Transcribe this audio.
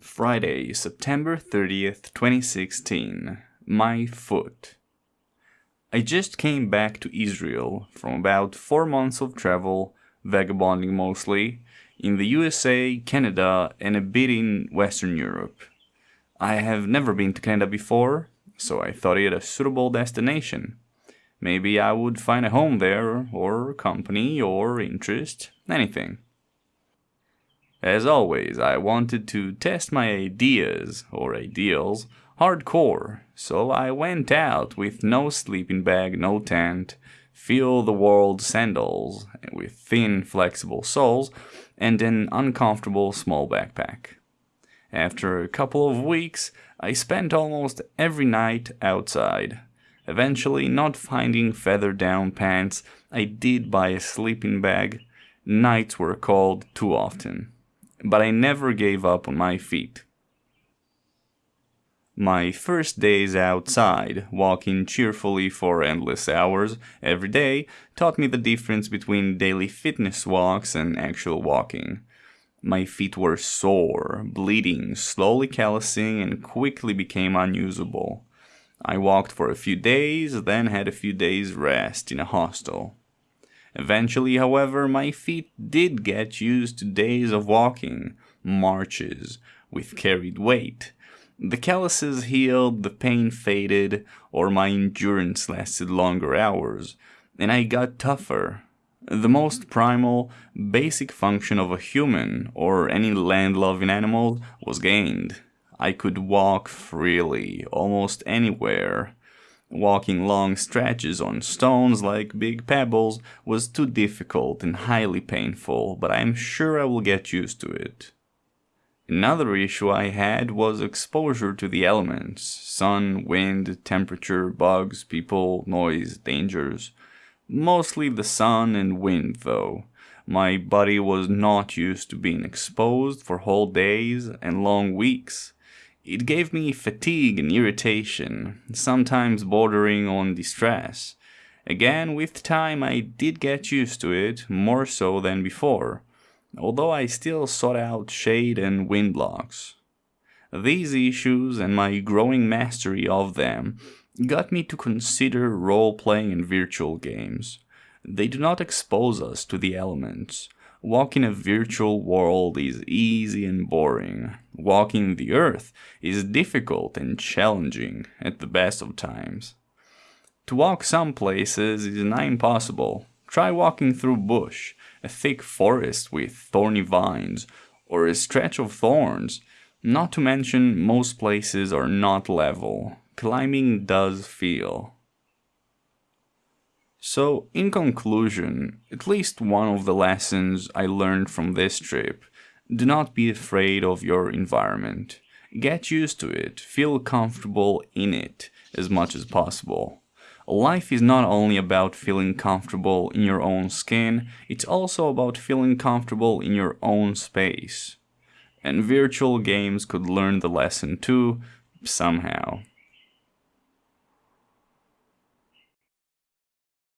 Friday, September 30th, 2016. My foot. I just came back to Israel from about four months of travel, vagabonding mostly, in the USA, Canada, and a bit in Western Europe. I have never been to Canada before, so I thought it a suitable destination. Maybe I would find a home there, or company, or interest, anything. As always, I wanted to test my ideas, or ideals, hardcore, so I went out with no sleeping bag, no tent, feel the world sandals with thin, flexible soles, and an uncomfortable small backpack. After a couple of weeks, I spent almost every night outside. Eventually, not finding feather down pants, I did buy a sleeping bag. Nights were cold too often but I never gave up on my feet. My first days outside, walking cheerfully for endless hours every day, taught me the difference between daily fitness walks and actual walking. My feet were sore, bleeding, slowly callousing, and quickly became unusable. I walked for a few days, then had a few days rest in a hostel. Eventually, however, my feet did get used to days of walking, marches, with carried weight. The calluses healed, the pain faded, or my endurance lasted longer hours, and I got tougher. The most primal, basic function of a human or any land-loving animal was gained. I could walk freely, almost anywhere. Walking long stretches on stones like big pebbles was too difficult and highly painful, but I am sure I will get used to it. Another issue I had was exposure to the elements sun, wind, temperature, bugs, people, noise, dangers. Mostly the sun and wind, though. My body was not used to being exposed for whole days and long weeks. It gave me fatigue and irritation, sometimes bordering on distress. Again, with time I did get used to it, more so than before, although I still sought out shade and wind blocks. These issues and my growing mastery of them got me to consider role-playing in virtual games. They do not expose us to the elements, Walking a virtual world is easy and boring. Walking the earth is difficult and challenging at the best of times. To walk some places is nigh impossible. Try walking through bush, a thick forest with thorny vines, or a stretch of thorns. Not to mention most places are not level. Climbing does feel. So, in conclusion, at least one of the lessons I learned from this trip do not be afraid of your environment. Get used to it, feel comfortable in it as much as possible. Life is not only about feeling comfortable in your own skin, it's also about feeling comfortable in your own space. And virtual games could learn the lesson too, somehow.